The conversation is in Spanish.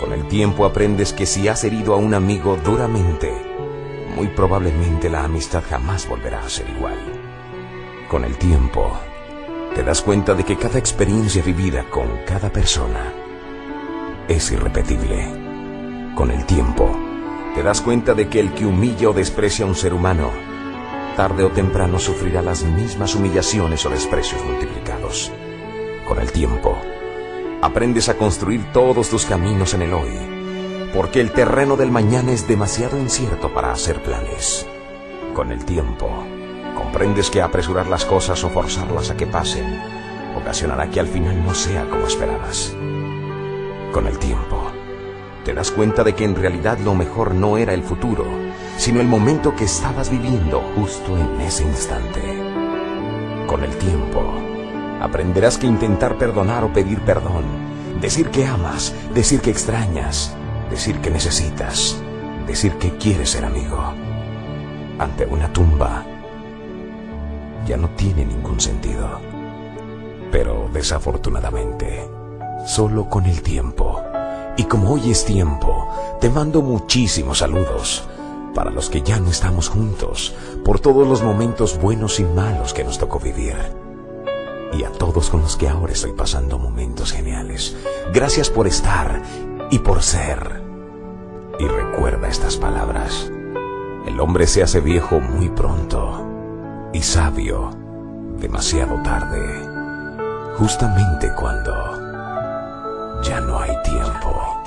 Con el tiempo aprendes que si has herido a un amigo duramente, muy probablemente la amistad jamás volverá a ser igual. Con el tiempo, te das cuenta de que cada experiencia vivida con cada persona es irrepetible. Con el tiempo, te das cuenta de que el que humilla o desprecia a un ser humano, tarde o temprano sufrirá las mismas humillaciones o desprecios multiplicados. Con el tiempo, aprendes a construir todos tus caminos en el hoy, porque el terreno del mañana es demasiado incierto para hacer planes. Con el tiempo, comprendes que apresurar las cosas o forzarlas a que pasen ocasionará que al final no sea como esperabas. Con el tiempo, te das cuenta de que en realidad lo mejor no era el futuro, sino el momento que estabas viviendo justo en ese instante. Con el tiempo, aprenderás que intentar perdonar o pedir perdón, decir que amas, decir que extrañas, decir que necesitas, decir que quieres ser amigo, ante una tumba, ya no tiene ningún sentido. Pero desafortunadamente, solo con el tiempo, y como hoy es tiempo, te mando muchísimos saludos para los que ya no estamos juntos, por todos los momentos buenos y malos que nos tocó vivir. Y a todos con los que ahora estoy pasando momentos geniales. Gracias por estar y por ser. Y recuerda estas palabras. El hombre se hace viejo muy pronto y sabio demasiado tarde, justamente cuando ya no hay tiempo.